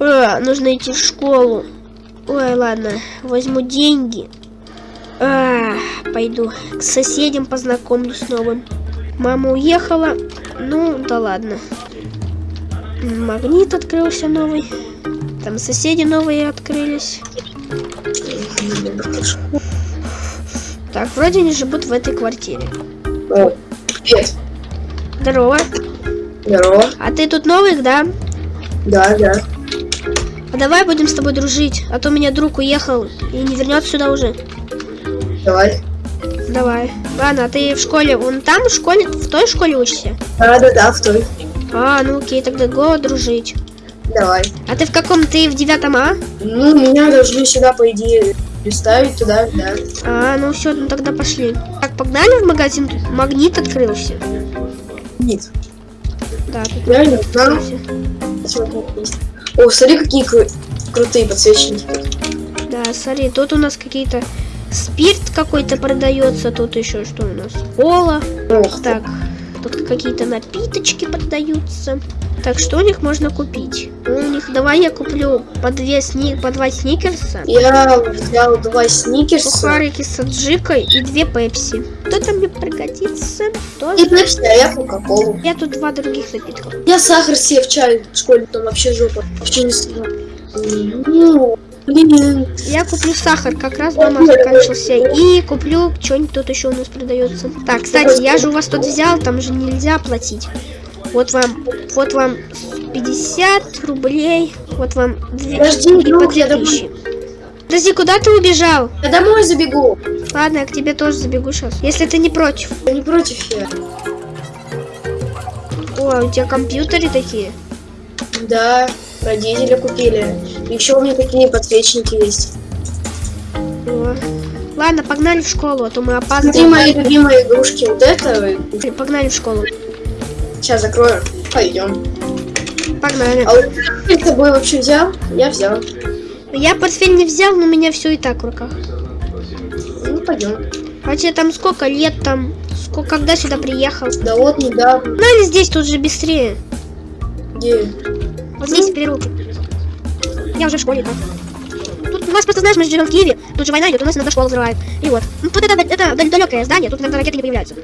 А, нужно идти в школу. Ой, ладно, возьму деньги. А, пойду к соседям познакомлюсь с новым. Мама уехала. Ну, да ладно. Магнит открылся новый. Там соседи новые открылись. Так, вроде они живут в этой квартире. О, привет. Здорово. Здорово. А ты тут новый, да? Да, да. А давай будем с тобой дружить, а то у меня друг уехал и не вернется сюда уже. Давай. Давай. Ладно, а ты в школе, вон там в школе, в той школе учишься? Да, да, да, в той. А, ну окей, тогда го дружить. Давай. А ты в каком? Ты в девятом А? Ну, меня должны сюда, по идее, приставить туда, да. А, ну все, ну тогда пошли. Так, погнали в магазин, тут магнит открылся. Нет. Да, тут Я не знаю. О, смотри, какие кру- крутые подсвечники. Да, смотри, тут у нас какие-то спирт какой-то продается, тут еще что у нас? Кола. Ох, Так, тут какие-то напиточки продаются. Так, что у них можно купить? Ну, У них, давай я куплю по, две сни... по два сникерса, Я взял два сникерса. сухарики с аджикой и две пепси. Кто-то мне пригодится. И Тоже. пепси, а я кока-колу. Я тут два других напитка. Я сахар себе в чай в школе, там вообще жопа. Вообще не съела. Ну, блин. Я куплю сахар, как раз дома закончился. И куплю что-нибудь тут еще у нас продается. Так, кстати, я же у вас тут взял, там же нельзя платить. Вот вам, вот вам 50 рублей, вот вам 2 Подожди, друг, я 2000. Подожди, куда ты убежал? Я домой забегу. Ладно, я к тебе тоже забегу сейчас. Если ты не против. Я не против я. О, у тебя компьютеры такие. Да, родители купили. Еще у меня такие подсвечники есть. О. Ладно, погнали в школу, а то мы Смотри, опаздываем. мои любимые игрушки. Вот это. Погнали в школу. Сейчас закрою. Пойдем. Погнали. А вот с тобой вообще взял? Я взял. Я портфель не взял, но у меня все и так в руках. Ну, пойдем. А тебе там сколько лет там? Сколько, когда сюда приехал? Да вот недавно. Ну или здесь тут же быстрее. Где? Вот здесь переулки. Я уже в школе так. Тут у нас просто, знаешь, мы живем в Киеве, тут же война идет, у нас иногда школу взрывают. И вот. Ну тут это, это далекое здание, тут иногда ракеты не появляются.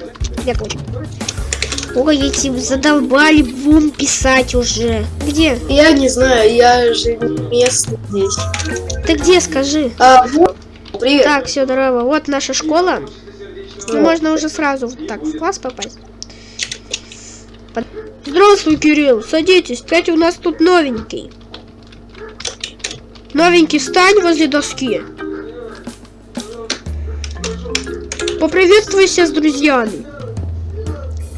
Ветка очень. Ой, эти задолбали бум писать уже. Где? Я не знаю, я же местный здесь. Ты где, скажи? А, вот. Привет. Так, все, здорово. Вот наша школа. Ну, можно уже сразу вот так в класс попасть. Под- Здравствуй, Кирилл. Садитесь. Кстати, у нас тут новенький. Новенький, встань возле доски. Поприветствуйся с друзьями.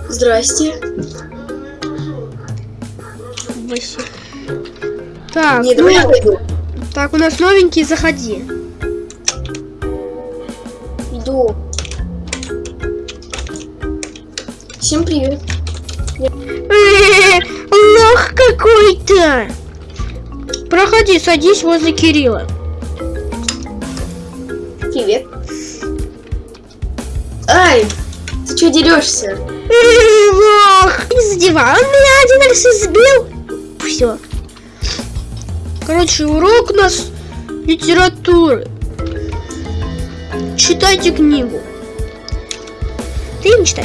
Здрасте. Вообще. Так, Не, ну, так, у нас новенький, заходи. Иду. Всем привет. Э, Лох какой-то! Проходи, садись возле Кирилла. Привет. Ай, ты что дерешься? Не задевай, он меня один раз избил. Все. Короче, урок у нас литературы. Читайте книгу. Ты не читай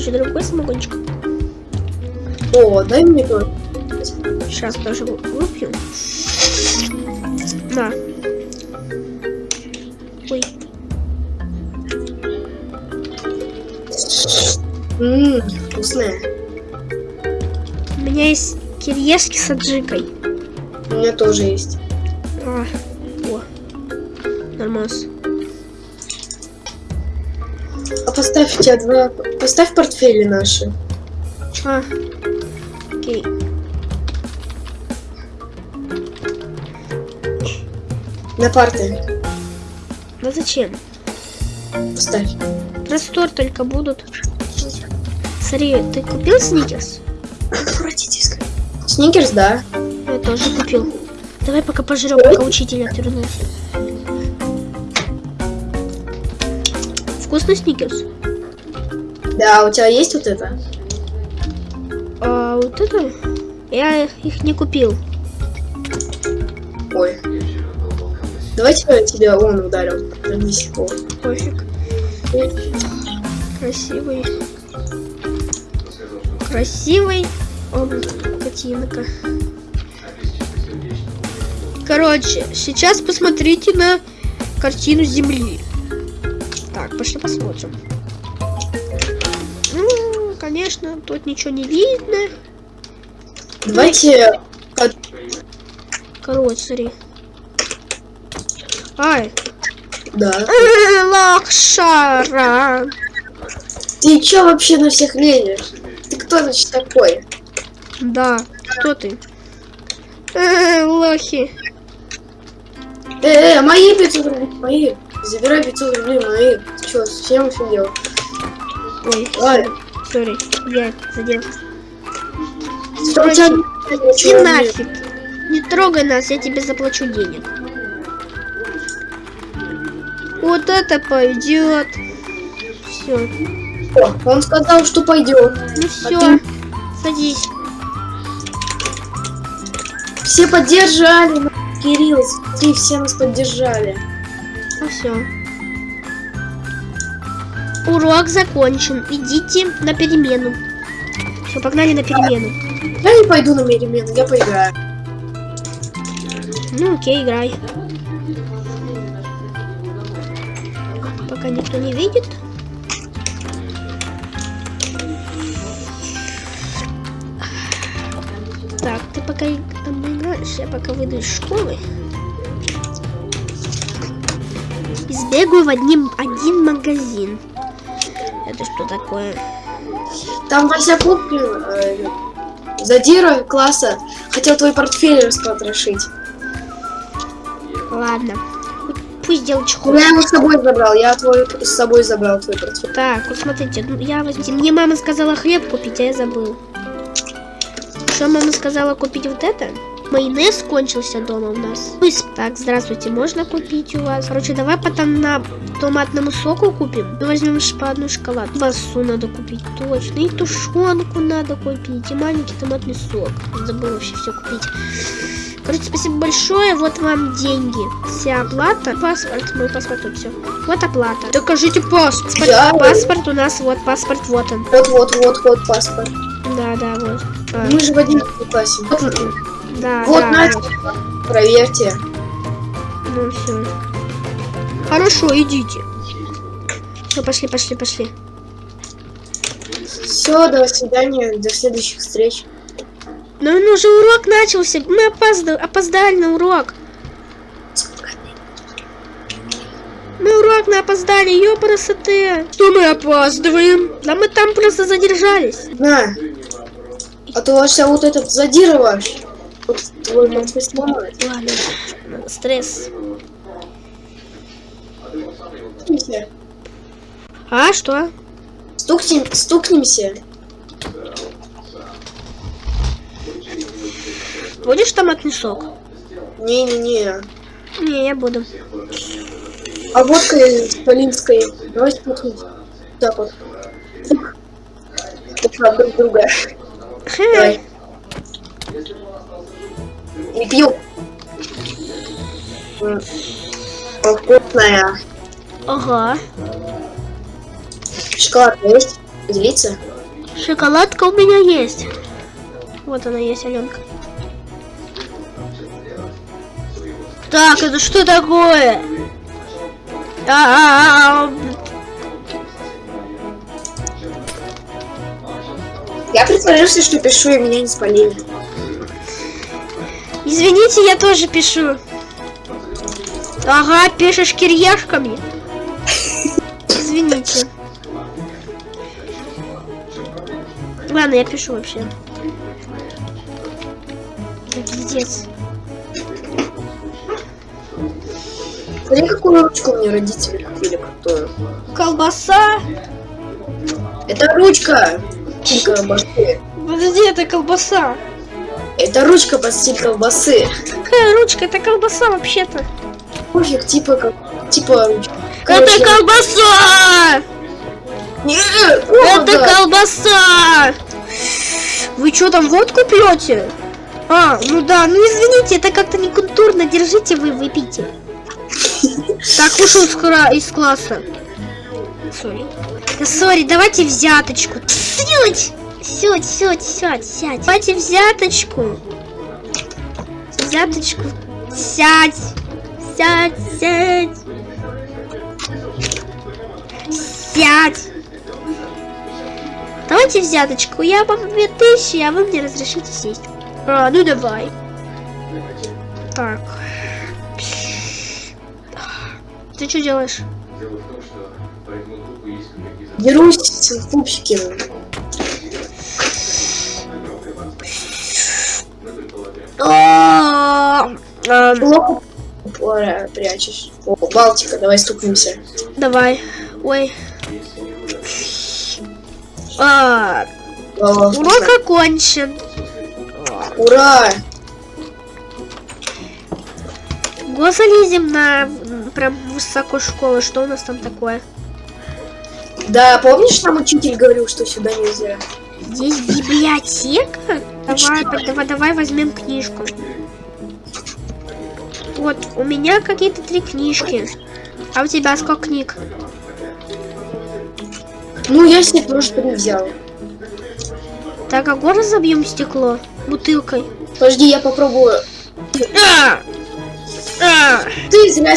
еще другой самогончик. О, дай мне тоже. Сейчас тоже вы- выпью. На. Ой. Ммм, вкусная. У меня есть кириешки с аджикой. У меня тоже есть. А, о. Нормас. Поставь тебя два... Поставь портфели наши. А. Окей. На парты. Да зачем? Поставь. Простор только будут. Смотри, ты купил сникерс? Отвратительно. Сникерс, да. Я тоже купил. Давай пока пожрем, пока учитель отвернулся. Вкусный сникерс. Да, у тебя есть вот это? А вот это? Я их не купил. Ой. Давайте я тебя он ударил. Вернись его. Пофиг. Красивый. Красивый. О, котинка. Короче, сейчас посмотрите на картину Земли. Так, пошли посмотрим. Конечно, тут ничего не видно. Давайте... Короче, смотри. Ай, Да. э, лакшара. Ты чё вообще на всех лезешь? Ты кто значит такой? Да, кто ты? Э, лохи. Э, э, мои 500 рублей, мои. Забирай 500 рублей, мои. Ты чё, совсем офигел? Ой, Ай, сори, я задел. Короче, Иди нафиг. Не трогай нас, я тебе заплачу денег. Вот это пойдет. Все. О, Он сказал, что пойдет. Ну все. ты- Садись. Все поддержали, Кирилл, смотри, все нас поддержали. Ну все. Урок закончен. Идите на перемену. Все, погнали на перемену. Я не пойду на перемену, я поиграю. Ну окей, играй. Пока никто не видит. Так, ты пока там играешь, я пока выйду из школы. И сбегаю в одним, один магазин. Это что такое? Там Вася Пупкин, э, задира класса, хотел твой портфель распотрошить. Ладно. Пусть Но чехол. я его с собой забрал, я твой с собой забрал твой портфель. Так, вот смотрите, ну, я возьмите. Мне мама сказала хлеб купить, а я забыл. Что мама сказала купить вот это? Майонез кончился дома у нас. И с- Так, здравствуйте, можно купить у вас? Короче, давай потом на томатному соку купим. Мы возьмем по одну шоколад. Басу надо купить, точно. И тушенку надо купить. И маленький томатный сок. Забыла вообще все купить. Короче, спасибо большое. Вот вам деньги. Вся оплата. Паспорт. Мой паспорт тут все. Вот оплата. Докажите паспорт. Я- Паспорт у нас, вот паспорт, вот он. Вот, вот, вот, вот паспорт. Да, да, вот. А, Мы же в одиннадцатом классе. Вот. Да, вот да, Настя, проверьте. Ну все. Хорошо, идите. Все, пошли, пошли, пошли. Все, до свидания, до следующих встреч. Ну, ну уже урок начался. Мы опозда- опоздали на урок. Мы урок на опоздали, ёпарасоте. Что мы опаздываем? Да мы там просто задержались. На. А то ваш вот этот задира Вот твой портфель сломает. Ладно, надо стресс. Стукнемся. А, что? Стукнем, стукнемся. Будешь томатный сок? Не-не-не. Не, я буду. А водка из Полинской. Давай стукнемся. Так вот. От друг друга. Хе. Не пью. Вкусная. Ага. Шоколад есть? Поделиться? Шоколадка у меня есть. Вот она есть, Аленка. Так, это что такое? А-а-а. Я притворился, что пишу, и меня не спалили. Извините, я тоже пишу. Ага, пишешь кирьяшками. Извините. Ладно, я пишу вообще. Пиздец. Смотри, какую ручку мне родители купили крутую. Колбаса. Это ручка! колбасы. Подожди, это колбаса. Это ручка под стиль колбасы. Какая ручка? Это колбаса вообще-то. Пофиг, типа как... Типа ручка. Это Короче, колбаса! Нет, Это колбаса! Вы что там водку пьете? А, ну да, ну извините, это как-то некультурно. Держите вы, выпейте. Так, ушел из, класса. Сори. Да сори, давайте взяточку. Сядь! Сядь, сядь, сядь, сядь. Давайте взяточку. Взяточку. Сядь. Сядь, сядь. Сядь. Давайте взяточку. Я вам 2000, а вы мне разрешите сесть. А, ну давай. Так. Ты что делаешь? Дело в том, что по этому трупу есть какие-то Дерусь с пупсиком. А, Плохо прячешь. О, Балтика, давай стукнемся. Давай. Ой. А, О, урок окончен. Ура! Го залезем на прям высокую школу. Что у нас там такое? Да, помнишь, нам учитель говорил, что сюда нельзя? Здесь библиотека? Давай, давай, давай возьмем книжку. Вот, у меня какие-то три книжки. А у тебя сколько книг? Ну, я себе тоже три взял. Так, а го разобьем стекло бутылкой. Подожди, я попробую. А! А! Ты зря...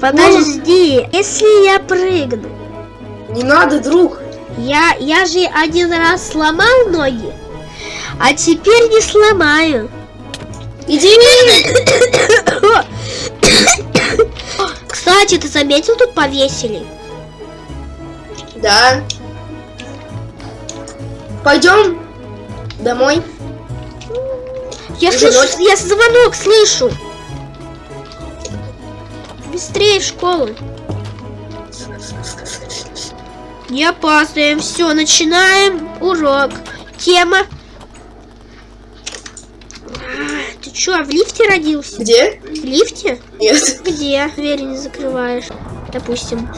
Подожди, если я прыгну, Не надо, друг. я, я же один раз сломал ноги, а теперь не сломаю. Иди! Кстати, ты заметил, тут повесили? Да. Пойдем домой. Я Уже слышу, ночь? я звонок слышу. Быстрее в школу. Не опаздываем. Все, начинаем урок. Тема. А, Ты чё, в лифте родился? Где? В лифте? Нет. Где? Двери не закрываешь. Допустим.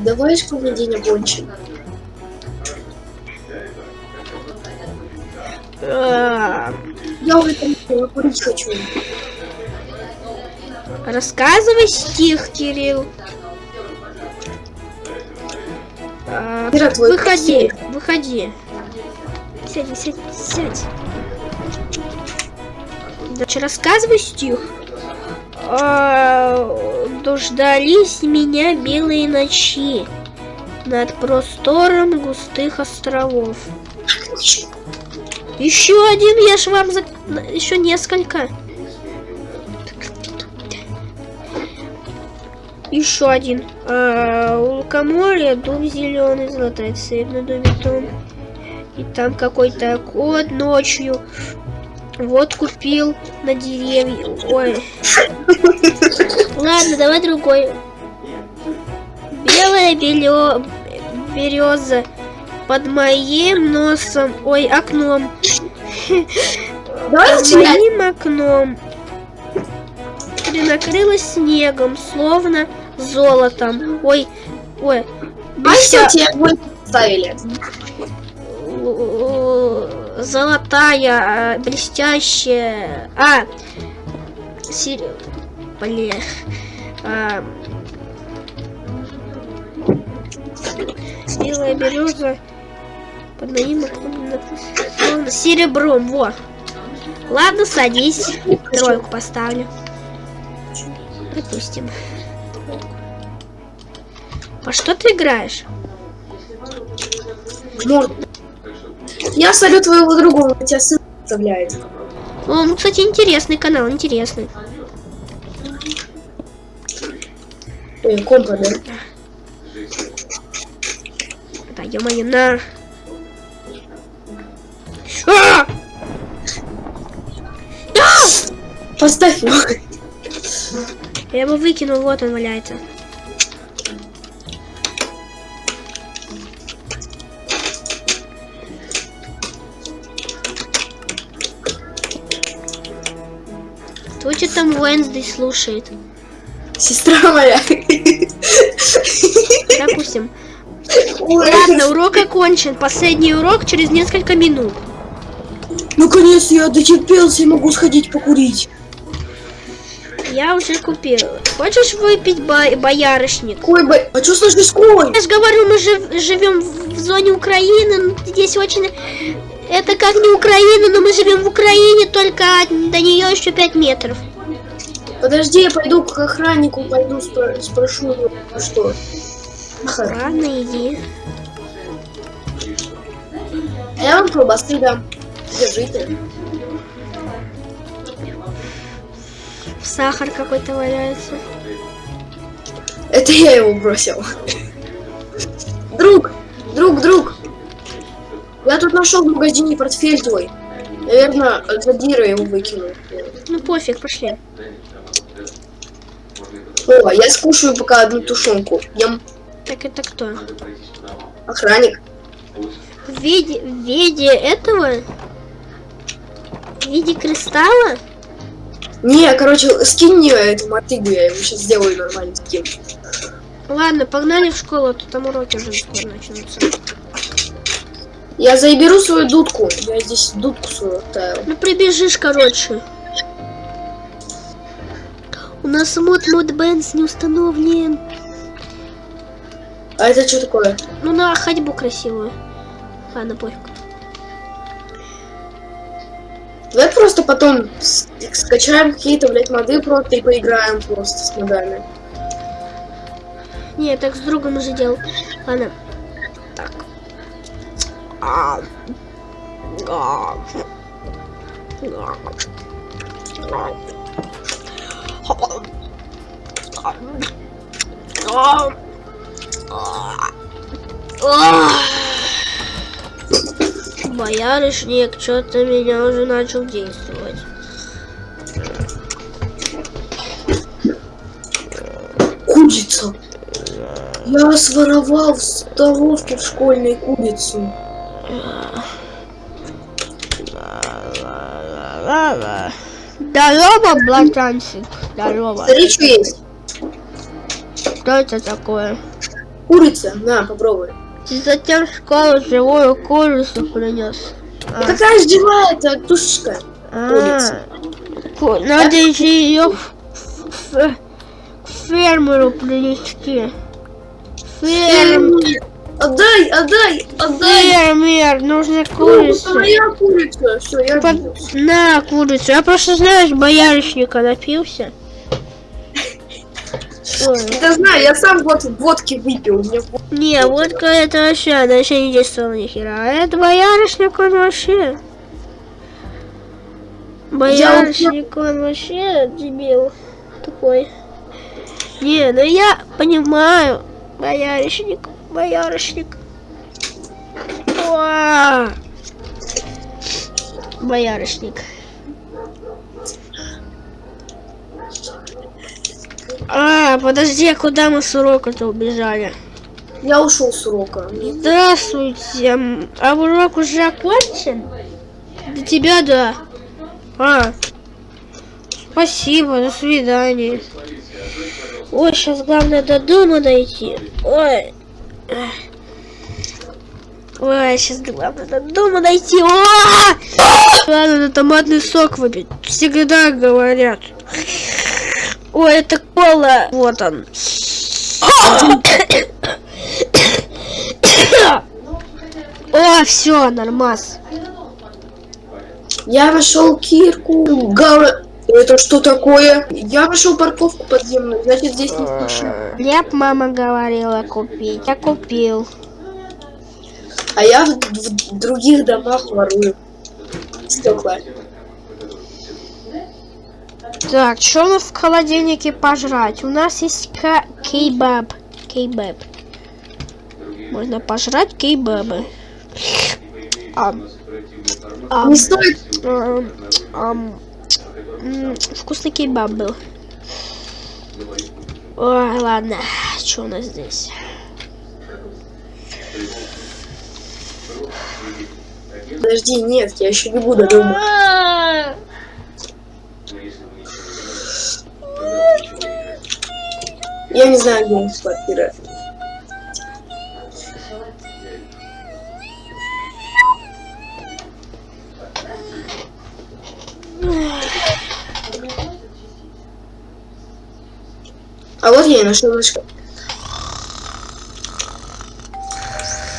Давай школьный день окончим. А, Я уже там я курить хочу. Рассказывай стих, Кирилл. А, выходи, выходи. Сядь, сядь, сядь. Дальше рассказывай стих. А, Дождались меня белые ночи над простором густых островов. Еще один, я ж вам за... еще несколько. Еще один. А, лукоморья дуб зеленый, золотая цепь на доме том. И там какой-то кот ночью вот купил на деревья. Ой. Ладно, давай другой. Белая белё... береза под моим носом, ой, окном. Давай Под начинать. моим окном накрылась снегом, словно золотом. Ой, ой. А что тебе ставили? Золотая, э, блестящая. А, сир... Блин. А, Белая береза под моим серебром. Во. Ладно, садись. Тройку поставлю. Допустим. По что ты играешь? Я солю твоего друга, он тебя сын оставляет. О, ну, кстати, интересный канал, интересный. Ой, компа, да? Да, ё-моё, на. А! Поставь его. Я его выкинул, вот он валяется. Тебя там Уэнсдей слушает? Сестра моя. Допустим. Ладно, урок окончен. Последний урок через несколько минут. Наконец я дотерпелся и могу сходить покурить. Я уже купил. Хочешь выпить бо- боярышник? Ой, б... а что с нашей школой? Я же говорю, мы жив- живем в в зоне Украины. ну, Здесь очень... Это как не Украина, но мы живем в Украине, только до нее еще 5 метров. Подожди, я пойду к охраннику, пойду спро- спрошу его, что. Ладно, иди. А я вам колбасы дам. Держите. Сахар какой-то валяется. Это я его бросил. Друг, друг, друг. Я тут нашел в магазине портфель твой. Наверное, Задира его выкинул. Ну пофиг, пошли. О, я скушаю пока одну тушенку. Ем Так это кто? охранник. В виде, в виде этого? В виде кристалла? Не, короче, скинь мне эту мотыгу, я его сейчас сделаю нормально скин. Ладно, погнали в школу, а то там уроки уже скоро начнутся. Я заберу свою дудку. Я здесь дудку свою оставил. Ну прибежишь, короче. У нас мод мод Бенс не установлен. А это что такое? Ну на ходьбу красивую. Ладно, пофиг. Давай просто потом скачаем какие-то, блядь, моды просто и поиграем просто с модами. Не, так с другом уже делал. Ладно. Так. А. А. А. Боярышник что-то меня уже начал действовать. Курица. Я своровал в столовке в школьной курицу. Здорово, братанчик. Здорово. Смотри, что есть. Что это такое? Курица, на, попробуй. Ты затем в школу живую курицу принес. А какая же дела это тушечка? А, ку- надо еще ее к фермеру принести. Ферм... Отдай, отдай, отдай. Фермер, нужно Ну, курицу. моя курица. Все, я Под-. На курицу. Я просто, знаешь, боярышника напился. Ой. Да знаю, я сам вот водки выпил. Не, водка это вообще, она еще не действовала ни хера. А это боярышник, он вообще... Боярышник, он вообще дебил такой. Не, ну я понимаю. Боярышник, боярышник. Уа! Боярышник. А, подожди, а куда мы с урока-то убежали? Я ушел с урока. Здравствуйте. А урок уже окончен? Для тебя да. А. Спасибо, до свидания. Ой, сейчас главное до дома дойти. Ой. Ой, сейчас главное до дома дойти. О! Ладно, на томатный сок выпить. Всегда говорят. Ой, это кола. Вот он. О, все, нормас. Я нашел кирку. Гава... Это что такое? Я нашел парковку подземную. Значит, здесь нет машин. Хлеб мама говорила купить. Я купил. А я в, в других домах ворую. Стекла. Так, что у нас в холодильнике пожрать? У нас есть кейбаб. Кейбаб. Можно пожрать кейбабы. Ам. Ам. Не стоит. Ам. М, Вкусный кейбаб был. Ой, ладно. Что у нас здесь? Подожди, нет, я еще не буду дома. Я не знаю, где них квартира. А вот я и нашел наш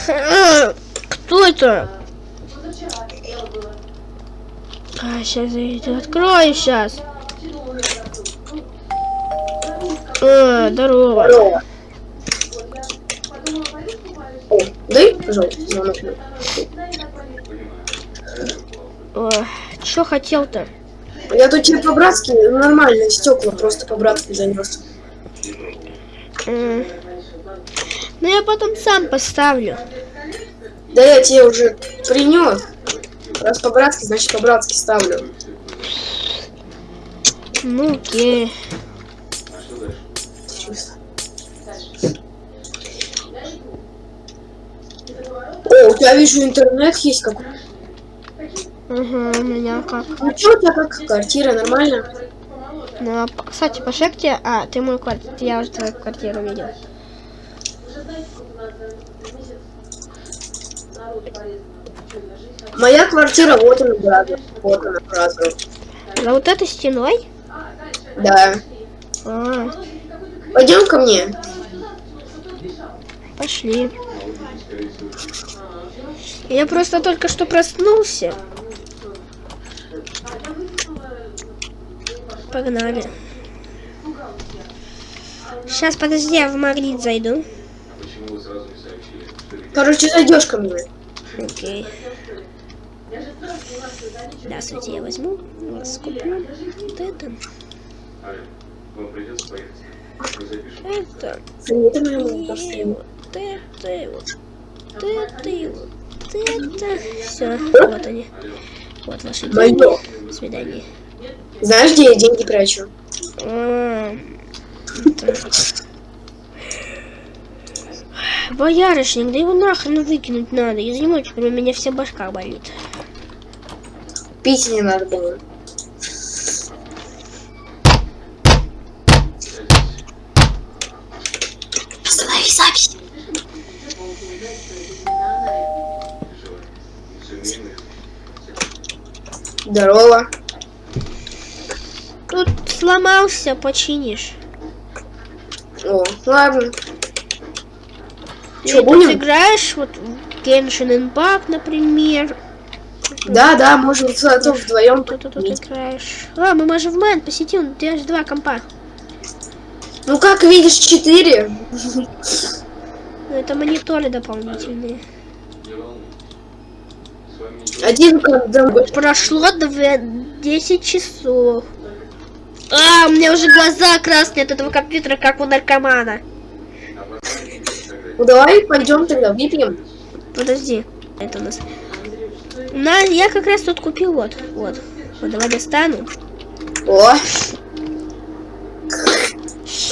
А, Кто это? А, сейчас зайду. Открою сейчас. А, здорово. Здорово. О, дай, пожалуйста, звонок. Хотел-то? Я тут тебе по-братски, ну, нормально, стекла просто по-братски занес. Ну я потом сам поставлю. Да я тебе уже принес. Раз по-братски, значит по-братски ставлю. Ну окей. О, у тебя вижу интернет есть какой. Ага, у меня как. Ну что у тебя как квартира, нормально? Ну, а, кстати, по шепте, а, ты мою квартиру, я уже твою квартиру видел. Моя квартира, вот она, брат. Вот она, брат. За вот этой стеной? Да. А, Пойдем ко мне. пошли. Я просто только что проснулся. Погнали. Сейчас, подожди, я в магнит зайду. Короче, зайдешь ко мне. Окей. Здравствуйте, я возьму, вас куплю. Вот это, это, мама, вот это, вот это, вот это. Все, вот они. Вот ваши деньги. До свидания. Знаешь, где я деньги прячу? А, это. Боярышник, да его нахрен выкинуть надо. Из него теперь у меня вся башка болит. Пить не надо было. Здорово. Тут сломался, починишь. О, ладно. Ты тут будем? играешь вот в Genshin Impact, например. Да, да, можем зато вдвоем Кто ты тут играешь? А, мы можем в Мэн посетить, у тебя же два компа. Ну, как видишь, четыре. Ну, это мониторы дополнительные. Не волнуйтесь. С вами ничего Один когда Прошло дв- 10 часов. А, у меня уже глаза красные от этого компьютера, как у наркомана. Ну, давай пойдем тогда, выпьем. Подожди, это у нас. На, я как раз тут купил вот, вот. Вот, давай достану. О.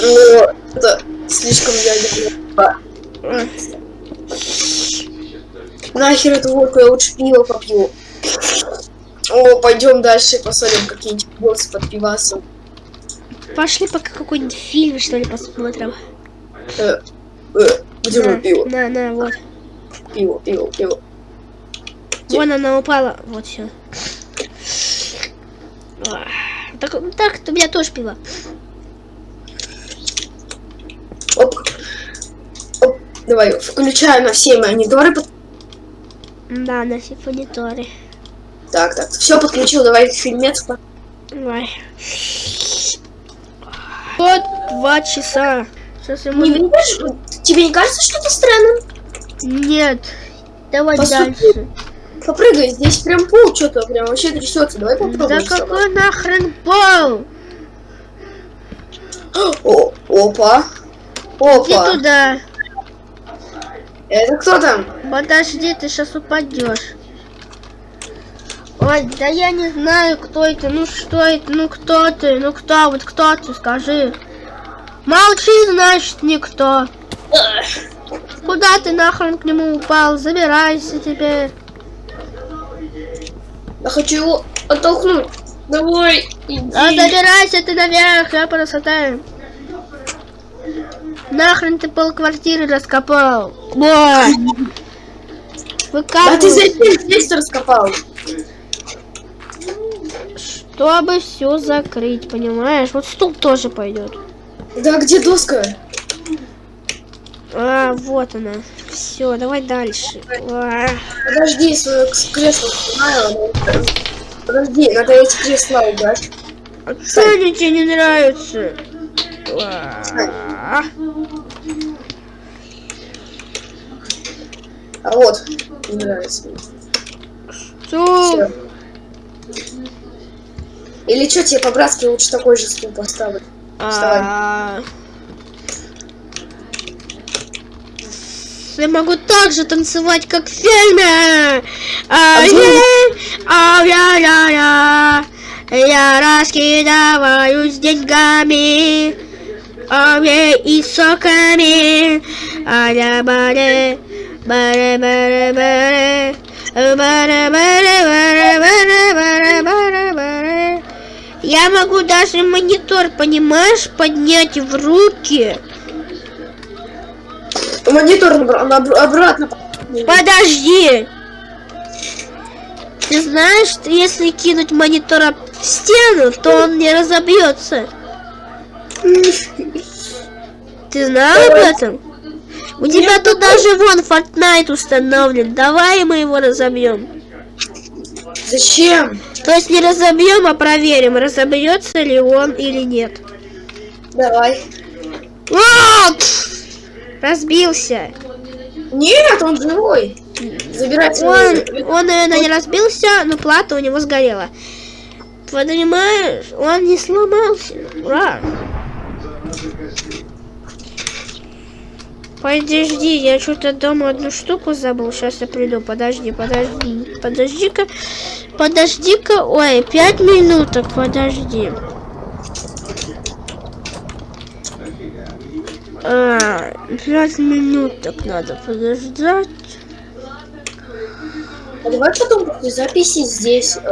Ну, это слишком ядерно. Нахер эту водку, я лучше пиво попью. О, пойдем дальше посмотрим какие-нибудь боссы под пивасом. Пошли пока какой-нибудь фильм, что ли, посмотрим. Э, э, где На, пиво? на, на, вот. Пиво, пиво, пиво. Вон она упала. Вот все. Так, так, у меня тоже пиво. Оп. Оп. Давай, включаю на все мониторы. под- Да, на симфониторе. Так, так, все подключил, давай фильмец. Давай. Вот два часа. Сейчас я Не видишь? Тебе не кажется, что это странно? Нет. Давай По сути, дальше. Попрыгай, здесь прям пол что-то прям вообще трясется. Давай Да попробуем. сама. какой нахрен пол? О, опа. Иди Опа. туда. Это кто там? Подожди, ты сейчас упадешь. Ой, да я не знаю, кто это, ну что это, ну кто ты, ну кто, вот кто ты, скажи. Молчи, значит, никто. Куда ты нахрен к нему упал? Забирайся теперь. Я хочу его оттолкнуть. Давай, иди. А забирайся ты наверх, я красота. Нахрен ты полквартиры раскопал? Вот. А ты зачем здесь раскопал? чтобы все закрыть, понимаешь? Вот стул тоже пойдет. Да где доска? А, вот она. Все, давай дальше. А, Подожди, свое кресло снимаю. Подожди, надо эти кресла убрать. а что они тебе не нравится? А, А вот, не нравится. Всё. Или что, тебе по-братски лучше такой же стул поставить? А, Я могу так же танцевать, как в фильме. А, е, а, я, я, я. Я раскидываюсь деньгами, а, е, и соками. А, я, баре, баре, баре, баре. Баре, баре, баре, баре, баре, баре. Я могу даже монитор, понимаешь, поднять в руки. Монитор обратно. Подожди! Ты знаешь, что если кинуть монитор об стену, то он не разобьется. Ты знал об этом? У тебя тут даже вон Fortnite установлен. Давай мы его разобьем. Зачем? То есть не разобьем, а проверим, разобьется ли он или нет. Давай. Вот! Разбился. Нет, он живой. Забирай Он, он, наверное, не разбился, но плата у него сгорела. Понимаешь, он не сломался. Ура! Подожди, я что-то дома одну штуку забыл. Сейчас я приду. Подожди, подожди. Подожди-ка. Подожди-ка. Ой, пять минуток. Подожди. А, пять минуток надо подождать. А давай потом после записи здесь э,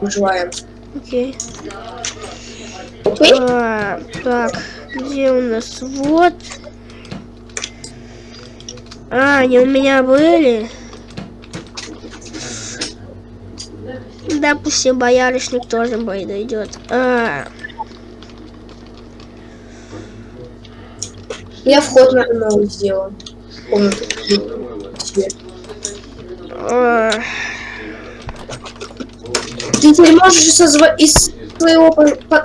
выживаем. Окей. Окей? А, так, где у нас? Вот. А, они у меня были. Допустим, боярышник тоже подойдет. А, Я вход на новый сделал. Комнату. А, Ты теперь можешь со зва- из своего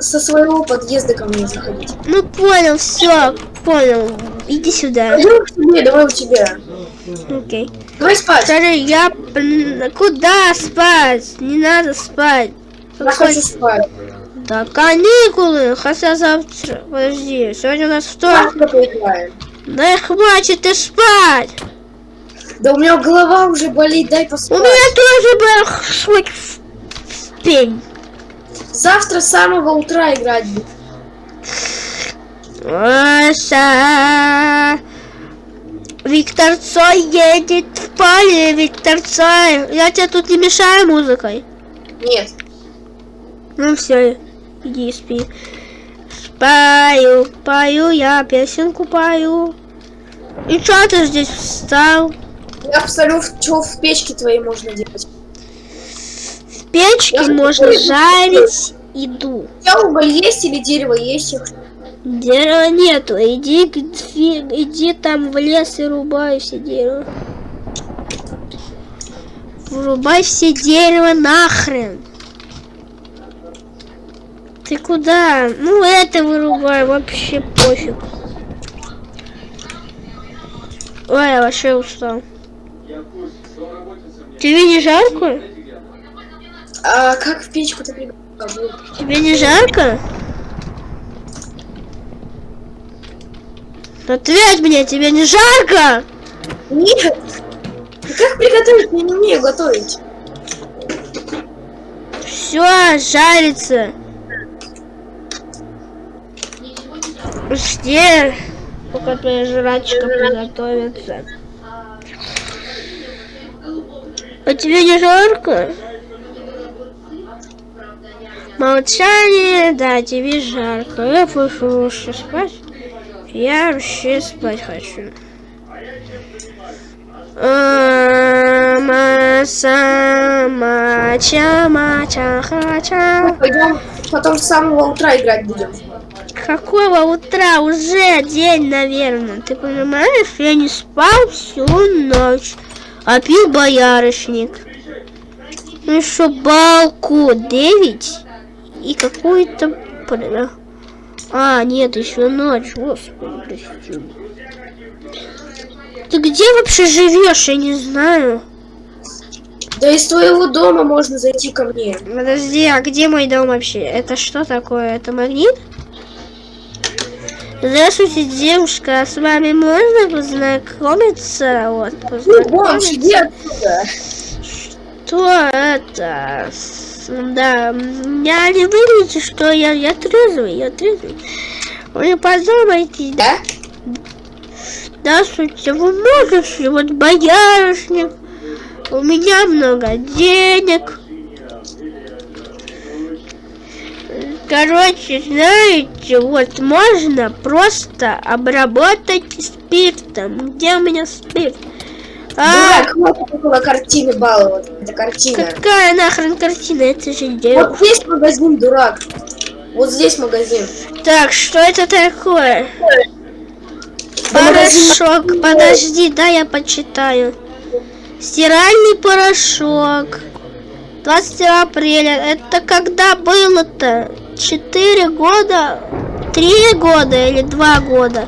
со своего подъезда ко мне заходить. ну понял, все, понял. Иди сюда. Пойдем к тебе, давай у тебя. Окей. Давай спать. Смотри, я... Куда спать? Не надо спать. Я хочу спать. Да каникулы, хотя завтра... Подожди, сегодня у нас вторник. Да хватит и спать! Да у меня голова уже болит, дай У поспать. меня тоже был хоть в пень. Завтра с самого утра играть буду. Оса. Виктор Цой едет в поле, Виктор Цой. Я тебе тут не мешаю музыкой? Нет. Ну все, иди спи. Спаю, пою, я песенку пою. И что ты здесь встал? Я посмотрю, что в печке твоей можно делать. В печке Я можно жарить еду. У тебя уголь есть или дерево есть? Дерева нету. Иди, иди там в лес и рубай все дерево. Врубай все дерево нахрен. Ты куда? Ну это вырубай, вообще пофиг. Ой, я вообще устал. Тебе не жарко? А как в печку ты приготовил? Тебе не жарко? Ответь мне, тебе не жарко? Нет. Как приготовить? Я не умею готовить. Все, жарится. Жди, пока твоя жрачка приготовится. А тебе не жарко? Молчание, да, тебе жарко. Я пошел спать. Я вообще спать хочу. Ама, сама, чама, чаха, Пойдем потом с самого утра играть будем. Какого утра? Уже день, наверное. Ты понимаешь, я не спал всю ночь, а пил боярышник. Ну еще балку 9 и какой-то... А, нет, еще ночь, господи, прости. Ты где вообще живешь, я не знаю. Да из твоего дома можно зайти ко мне. Подожди, а где мой дом вообще? Это что такое? Это магнит? Здравствуйте, девушка, а с вами можно познакомиться? Вот, Ну, познакомиться. иди отсюда. Что это? Да, я не выглядите, что я, я трезвый, я трезвый. Вы подумайте, Да? здравствуйте, вы можете, вот боярышник, у меня много денег. Короче, знаете, вот можно просто обработать спиртом. Где у меня спирт? А, Дурак, хватит около картины баловать. Это картина. какая нахрен картина? Это же девушка. Вот здесь магазин, дурак. Вот здесь магазин. Так, что это такое? Порошок. Подожди, да, я почитаю. Стиральный порошок. 20 апреля. Это когда было-то? Четыре года? Три года или два года?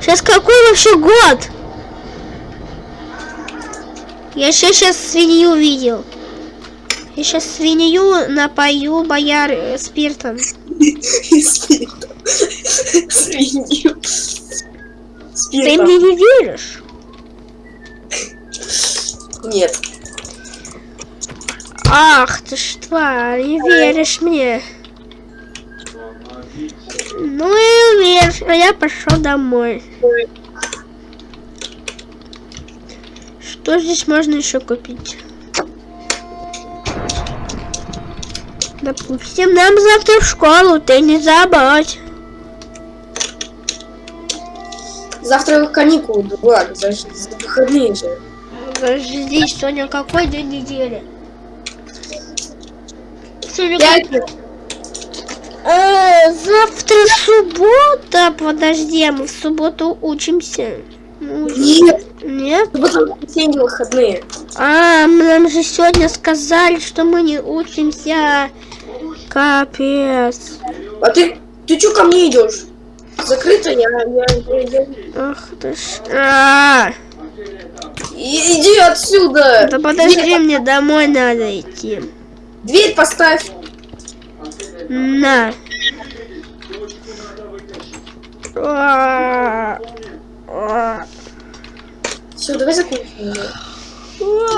Сейчас какой вообще год? Я сейчас свинью видел. Я сейчас свинью напою бояр спиртом. Спиртом. Свинью. Ты мне не веришь? Нет. Ах ты ж тварь, не веришь мне. Ну и веришь, а я пошел домой. Что здесь можно еще купить? Допустим, нам завтра в школу, ты не забудь. Завтра каникулы, дурак. За, за выходные же. Подожди, сегодня какой день недели? Сегодня Пятница. Э, завтра суббота. Подожди, мы в субботу учимся. Ну, Нет. Нет? Воскресенье, выходные. А, нам же сегодня сказали, что мы не учимся. Капец. А ты, ты чё ко мне идешь? Закрыто, я, я, я, Ах ты ж. А, И- Иди отсюда! да подожди, Дверь, мне домой надо идти. дверь поставь. На. А, а. Все, давай закончим.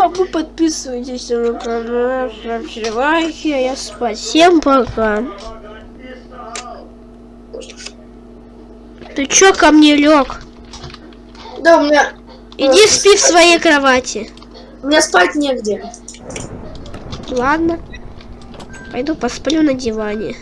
А, Вы подписывайтесь на канал, ставьте лайки, а я спать. Всем пока. Ты чё ко мне лег? Да, у меня, Иди спи в своей кровати. у меня спать негде. Ладно. Пойду посплю на диване.